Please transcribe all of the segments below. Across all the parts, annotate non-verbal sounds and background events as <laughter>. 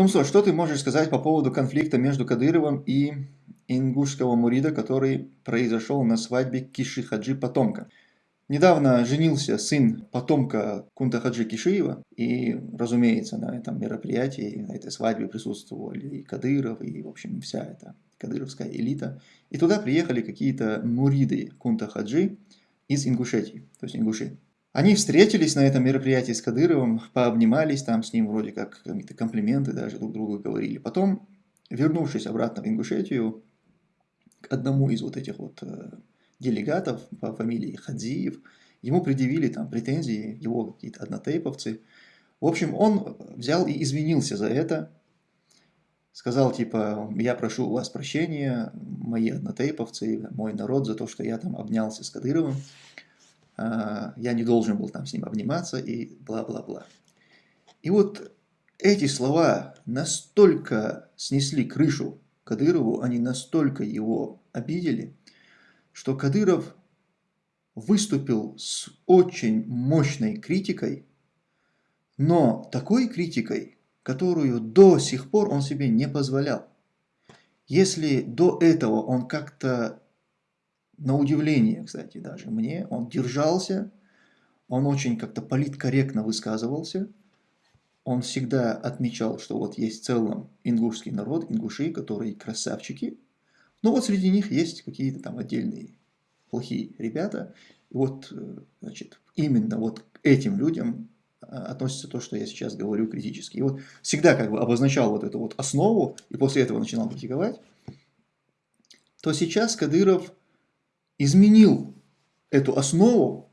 Томсо, что ты можешь сказать по поводу конфликта между Кадыровым и ингушского мурида, который произошел на свадьбе Киши Хаджи Потомка? Недавно женился сын потомка Кунта Хаджи Кишиева, и, разумеется, на этом мероприятии, на этой свадьбе присутствовали и Кадыров, и, в общем, вся эта кадыровская элита. И туда приехали какие-то муриды Кунта Хаджи из Ингушетии, то есть ингуши. Они встретились на этом мероприятии с Кадыровым, пообнимались там с ним, вроде как какие-то комплименты даже друг другу говорили. Потом, вернувшись обратно в Ингушетию, к одному из вот этих вот э, делегатов по фамилии Хадзиев, ему предъявили там претензии, его какие-то однотейповцы. В общем, он взял и извинился за это, сказал типа, я прошу у вас прощения, мои однотейповцы, мой народ, за то, что я там обнялся с Кадыровым. А, я не должен был там с ним обниматься и бла-бла-бла. И вот эти слова настолько снесли крышу Кадырову, они настолько его обидели, что Кадыров выступил с очень мощной критикой, но такой критикой, которую до сих пор он себе не позволял. Если до этого он как-то на удивление, кстати, даже мне, он держался, он очень как-то политкорректно высказывался, он всегда отмечал, что вот есть в целом ингушский народ, ингуши, которые красавчики, но вот среди них есть какие-то там отдельные плохие ребята, и вот, э, значит, именно вот к этим людям а, относится то, что я сейчас говорю критически. И вот всегда как бы обозначал вот эту вот основу, и после этого начинал критиковать, то сейчас Кадыров изменил эту основу.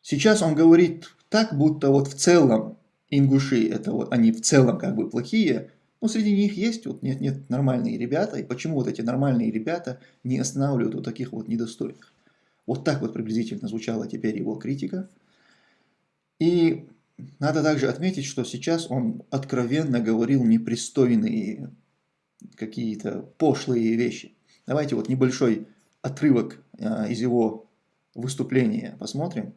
Сейчас он говорит так, будто вот в целом ингуши, это вот они в целом как бы плохие, но среди них есть вот нет, нет нормальные ребята, и почему вот эти нормальные ребята не останавливают вот таких вот недостойных. Вот так вот приблизительно звучала теперь его критика. И надо также отметить, что сейчас он откровенно говорил непристойные какие-то пошлые вещи. Давайте вот небольшой отрывок э, из его выступления. Посмотрим.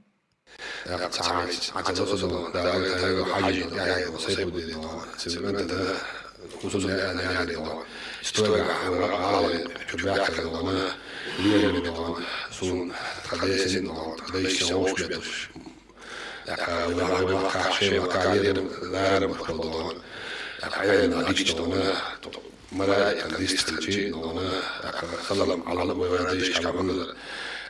ملائكة ليس تلجي نونا خلل على ما يديش كمان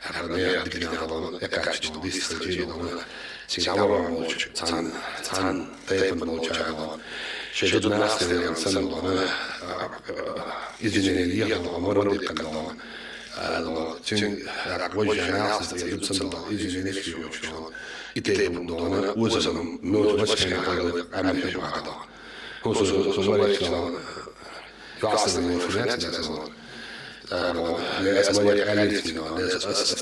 أكاديمية أدري نهضان إكاش جدو ليس تلجي نونا سيجاور موج تان تان تيب موج عضان شجد ناس تلجي نسان نونا إذن نيلية Kastamonu finanssijohtaja Länsi-Maria Kallistina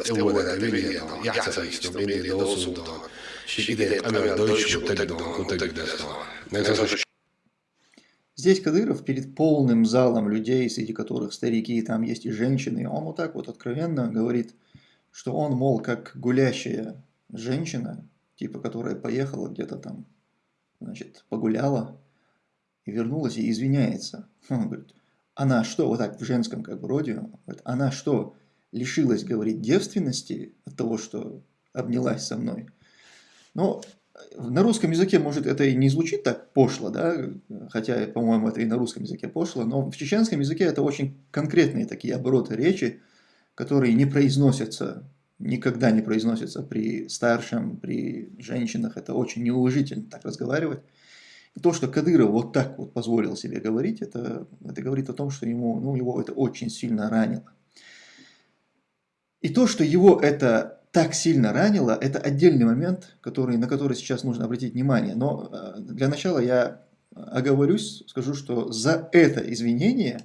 euvonen viljana jähtsäistä. Здесь Кадыров перед полным залом людей, среди которых старики, там есть и женщины, он вот так вот откровенно говорит, что он, мол, как гулящая женщина, типа, которая поехала где-то там, значит, погуляла, и вернулась и извиняется. <laughs> Он говорит, она что, вот так в женском как бы роде, она что, лишилась, говорит, девственности от того, что обнялась со мной? Но на русском языке, может, это и не звучит так пошло, да, хотя, по-моему, это и на русском языке пошло, но в чеченском языке это очень конкретные такие обороты речи, которые не произносятся, никогда не произносятся при старшем, при женщинах, это очень неуважительно так разговаривать то, что Кадыров вот так вот позволил себе говорить, это, это говорит о том, что ему, ну, его это очень сильно ранило. И то, что его это так сильно ранило, это отдельный момент, который, на который сейчас нужно обратить внимание. Но э, для начала я оговорюсь, скажу, что за это извинение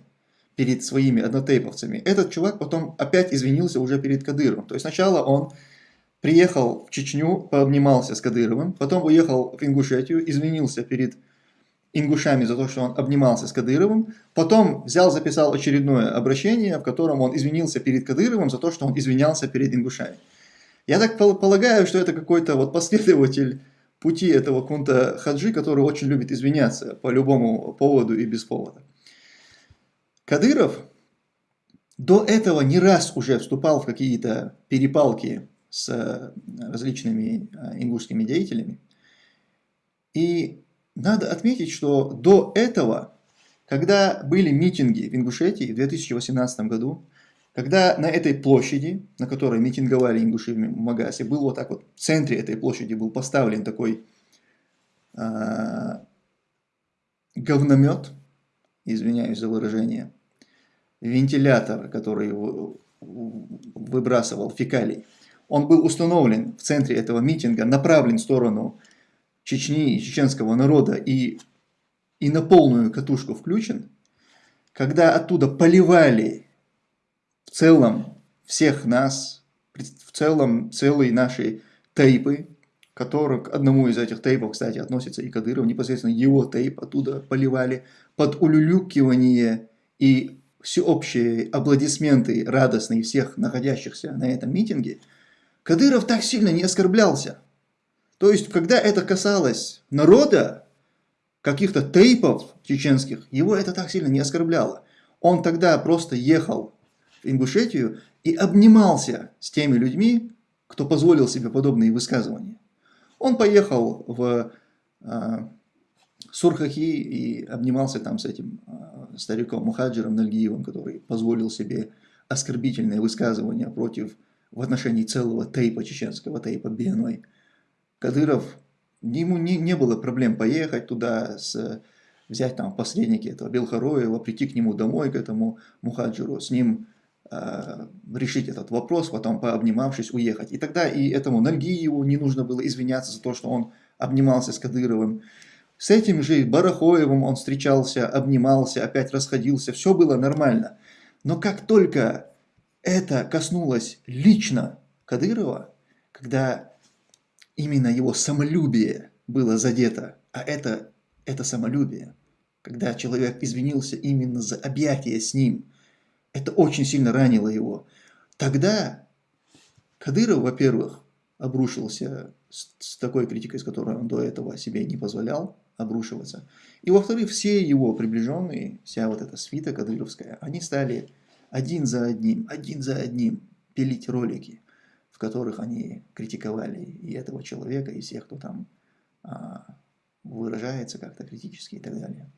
перед своими однотейповцами этот чувак потом опять извинился уже перед Кадыровым. То есть сначала он приехал в Чечню, пообнимался с Кадыровым, потом уехал в Ингушетию, извинился перед ингушами за то, что он обнимался с Кадыровым, потом взял, записал очередное обращение, в котором он извинился перед Кадыровым за то, что он извинялся перед ингушами. Я так полагаю, что это какой-то вот последователь пути этого кунта Хаджи, который очень любит извиняться по любому поводу и без повода. Кадыров до этого не раз уже вступал в какие-то перепалки с э, различными э, ингушскими деятелями. И надо отметить, что до этого, когда были митинги в Ингушетии в 2018 году, когда на этой площади, на которой митинговали ингуши в Магасе, был вот так вот, в центре этой площади был поставлен такой э, говномет, извиняюсь за выражение, вентилятор, который выбрасывал фекалий, он был установлен в центре этого митинга, направлен в сторону Чечни чеченского народа и, и на полную катушку включен, когда оттуда поливали в целом всех нас, в целом целые наши тейпы, который, к одному из этих тейпов, кстати, относится и Кадыров, непосредственно его тейп оттуда поливали, под улюлюкивание и всеобщие аплодисменты радостные всех находящихся на этом митинге, Кадыров так сильно не оскорблялся. То есть, когда это касалось народа, каких-то тейпов чеченских, его это так сильно не оскорбляло. Он тогда просто ехал в Ингушетию и обнимался с теми людьми, кто позволил себе подобные высказывания. Он поехал в э, Сурхахи и обнимался там с этим э, стариком Мухаджиром Нальгиевым, который позволил себе оскорбительные высказывания против в отношении целого тейпа, чеченского тейпа Беной. Кадыров, ему не, не было проблем поехать туда, с, взять там посредники этого Белхароева, прийти к нему домой, к этому Мухаджиру, с ним э, решить этот вопрос, потом пообнимавшись уехать. И тогда и этому Нальгиеву не нужно было извиняться за то, что он обнимался с Кадыровым. С этим же Барахоевым он встречался, обнимался, опять расходился, все было нормально. Но как только это коснулось лично Кадырова, когда именно его самолюбие было задето, а это, это самолюбие, когда человек извинился именно за объятие с ним, это очень сильно ранило его. Тогда Кадыров, во-первых, обрушился с, с такой критикой, с которой он до этого себе не позволял, обрушиваться. И во-вторых, все его приближенные, вся вот эта свита кадыровская, они стали один за одним, один за одним пилить ролики, в которых они критиковали и этого человека, и всех, кто там а, выражается как-то критически и так далее.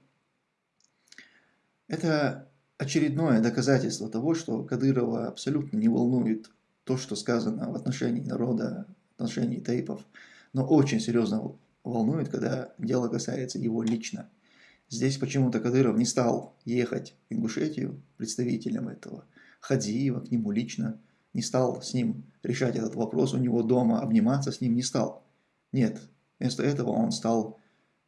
Это очередное доказательство того, что Кадырова абсолютно не волнует то, что сказано в отношении народа, в отношении тейпов, но очень серьезно волнует, когда дело касается его лично. Здесь почему-то Кадыров не стал ехать в Ингушетию представителем этого Хадзиева, к нему лично, не стал с ним решать этот вопрос у него дома, обниматься с ним не стал. Нет, вместо этого он стал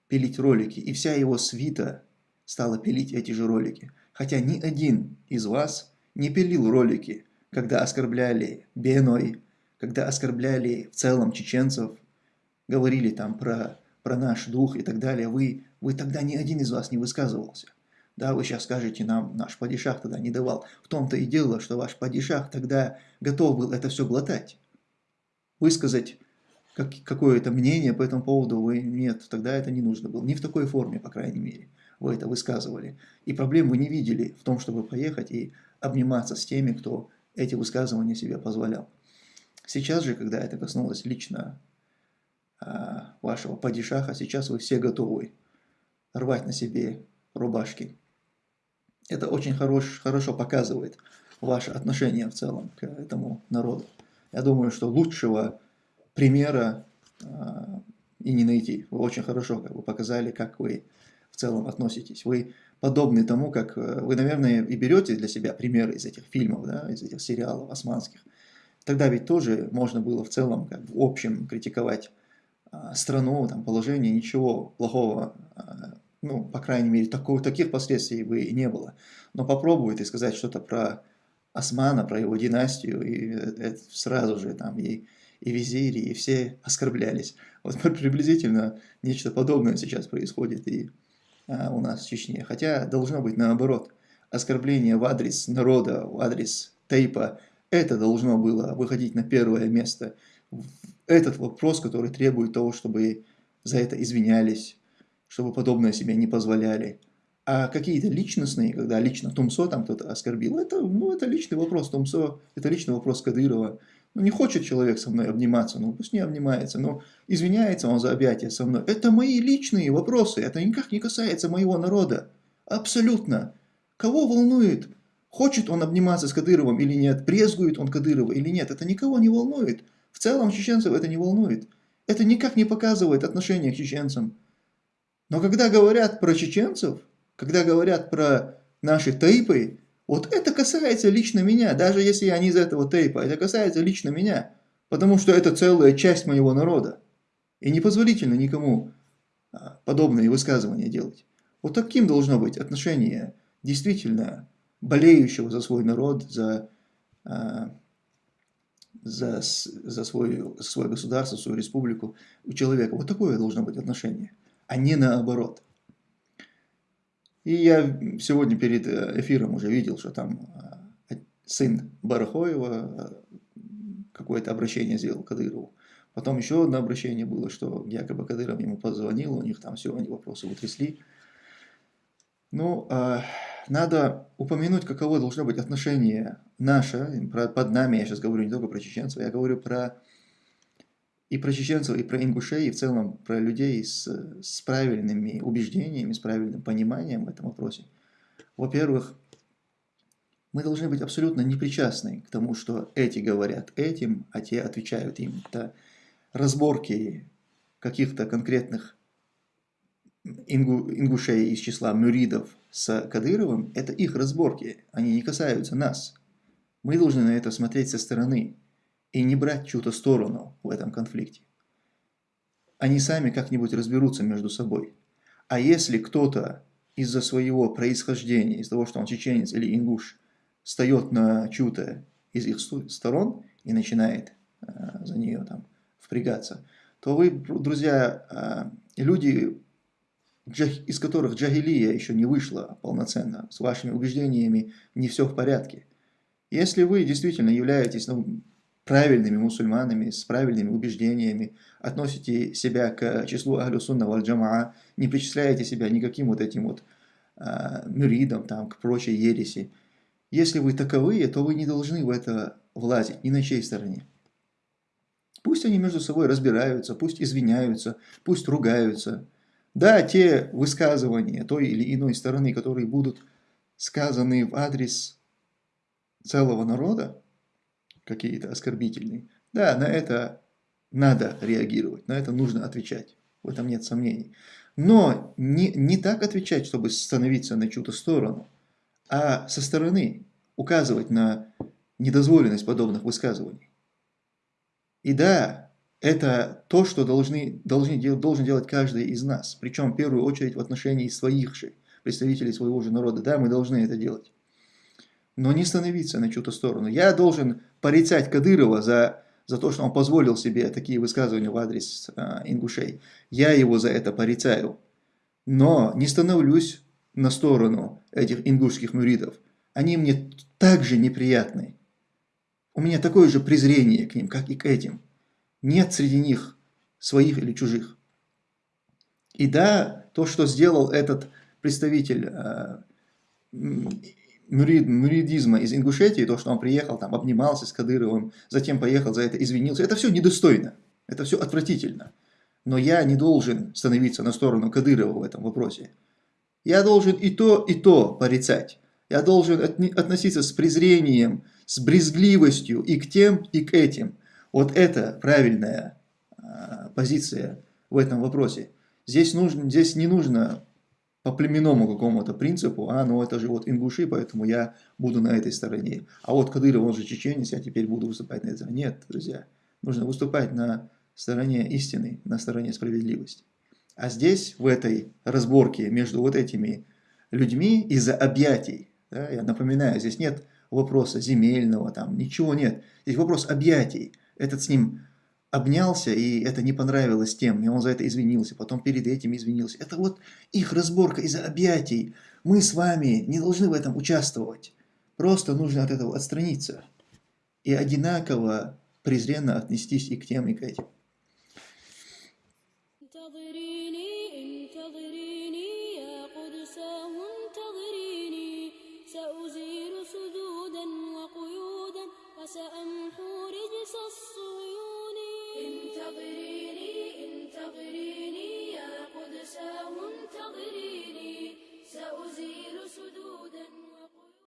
пилить ролики, и вся его свита стала пилить эти же ролики. Хотя ни один из вас не пилил ролики, когда оскорбляли Беной, когда оскорбляли в целом чеченцев, говорили там про, про наш дух и так далее, вы, вы тогда ни один из вас не высказывался. Да, вы сейчас скажете нам, наш падишах тогда не давал. В том-то и дело, что ваш падишах тогда готов был это все глотать. Высказать как, какое-то мнение по этому поводу вы нет, тогда это не нужно было. Не в такой форме, по крайней мере, вы это высказывали. И проблем вы не видели в том, чтобы поехать и обниматься с теми, кто эти высказывания себе позволял. Сейчас же, когда это коснулось лично вашего падишаха, сейчас вы все готовы рвать на себе рубашки. Это очень хорош, хорошо показывает ваше отношение в целом к этому народу. Я думаю, что лучшего примера э, и не найти. Вы очень хорошо как бы, показали, как вы в целом относитесь. Вы подобны тому, как э, вы, наверное, и берете для себя примеры из этих фильмов, да, из этих сериалов османских. Тогда ведь тоже можно было в целом, как в общем, критиковать а, страну, там, положение, ничего плохого, а, ну, по крайней мере, такого, таких последствий бы не было. Но попробуйте сказать что-то про Османа, про его династию, и это сразу же там и, и визири, и все оскорблялись. Вот <laughs> приблизительно нечто подобное сейчас происходит и а, у нас в Чечне. Хотя должно быть наоборот. Оскорбление в адрес народа, в адрес тейпа, это должно было выходить на первое место этот вопрос, который требует того, чтобы за это извинялись, чтобы подобное себе не позволяли. А какие-то личностные, когда лично Тумсо там кто-то оскорбил, это, ну, это личный вопрос Тумсо, это личный вопрос Кадырова. Ну, не хочет человек со мной обниматься, ну, пусть не обнимается, но извиняется он за объятия со мной. Это мои личные вопросы, это никак не касается моего народа. Абсолютно. Кого волнует, хочет он обниматься с Кадыровым или нет, брезгует он Кадырова или нет, это никого не волнует. В целом чеченцев это не волнует. Это никак не показывает отношение к чеченцам. Но когда говорят про чеченцев, когда говорят про наши тейпы, вот это касается лично меня, даже если я не из этого тейпа, это касается лично меня, потому что это целая часть моего народа. И непозволительно никому а, подобные высказывания делать. Вот таким должно быть отношение действительно болеющего за свой народ, за, а, за, за свой, свое государство, свою республику у человека. Вот такое должно быть отношение, а не наоборот. И я сегодня перед э, эфиром уже видел, что там э, сын Барахоева э, какое-то обращение сделал Кадырову. Потом еще одно обращение было, что якобы Кадыров ему позвонил, у них там все, они вопросы утрясли. Ну, надо упомянуть, каково должно быть отношение наше, под нами, я сейчас говорю не только про чеченцев, я говорю про и про чеченцев, и про ингушей, и в целом про людей с, с правильными убеждениями, с правильным пониманием в этом вопросе. Во-первых, мы должны быть абсолютно непричастны к тому, что эти говорят этим, а те отвечают им. Это разборки каких-то конкретных ингу, ингушей из числа мюридов с Кадыровым, это их разборки, они не касаются нас. Мы должны на это смотреть со стороны и не брать чью-то сторону в этом конфликте. Они сами как-нибудь разберутся между собой. А если кто-то из-за своего происхождения, из-за того, что он чеченец или ингуш, встает на чью-то из их сторон и начинает э, за нее там впрягаться, то вы, друзья, э, люди, из которых джагилия еще не вышла полноценно, с вашими убеждениями не все в порядке. Если вы действительно являетесь ну, правильными мусульманами, с правильными убеждениями, относите себя к числу Ахлю Сунна валь Джамаа, не причисляете себя никаким вот этим вот э, мюридам, там, к прочей ереси. Если вы таковые, то вы не должны в это влазить ни на чьей стороне. Пусть они между собой разбираются, пусть извиняются, пусть ругаются. Да, те высказывания той или иной стороны, которые будут сказаны в адрес целого народа, какие-то оскорбительные. Да, на это надо реагировать, на это нужно отвечать. В этом нет сомнений. Но не, не так отвечать, чтобы становиться на чью-то сторону, а со стороны указывать на недозволенность подобных высказываний. И да, это то, что должны, должны, должен делать каждый из нас. Причем в первую очередь в отношении своих же, представителей своего же народа. Да, мы должны это делать но не становиться на чью-то сторону. Я должен порицать Кадырова за, за то, что он позволил себе такие высказывания в адрес э, ингушей. Я его за это порицаю. Но не становлюсь на сторону этих ингушских мюридов. Они мне также неприятны. У меня такое же презрение к ним, как и к этим. Нет среди них своих или чужих. И да, то, что сделал этот представитель э, мюрид, мюридизма из Ингушетии, то, что он приехал, там, обнимался с Кадыровым, затем поехал за это, извинился, это все недостойно, это все отвратительно. Но я не должен становиться на сторону Кадырова в этом вопросе. Я должен и то, и то порицать. Я должен относиться с презрением, с брезгливостью и к тем, и к этим. Вот это правильная а, позиция в этом вопросе. Здесь, нужно, здесь не нужно по племенному какому-то принципу, а, ну это же вот ингуши, поэтому я буду на этой стороне. А вот Кадыров, он же чеченец, я теперь буду выступать на этой стороне. Нет, друзья, нужно выступать на стороне истины, на стороне справедливости. А здесь, в этой разборке между вот этими людьми из-за объятий, да, я напоминаю, здесь нет вопроса земельного, там ничего нет. Здесь вопрос объятий. Этот с ним обнялся, и это не понравилось тем, и он за это извинился, потом перед этим извинился. Это вот их разборка из-за объятий. Мы с вами не должны в этом участвовать. Просто нужно от этого отстраниться. И одинаково презренно отнестись и к тем, и к этим.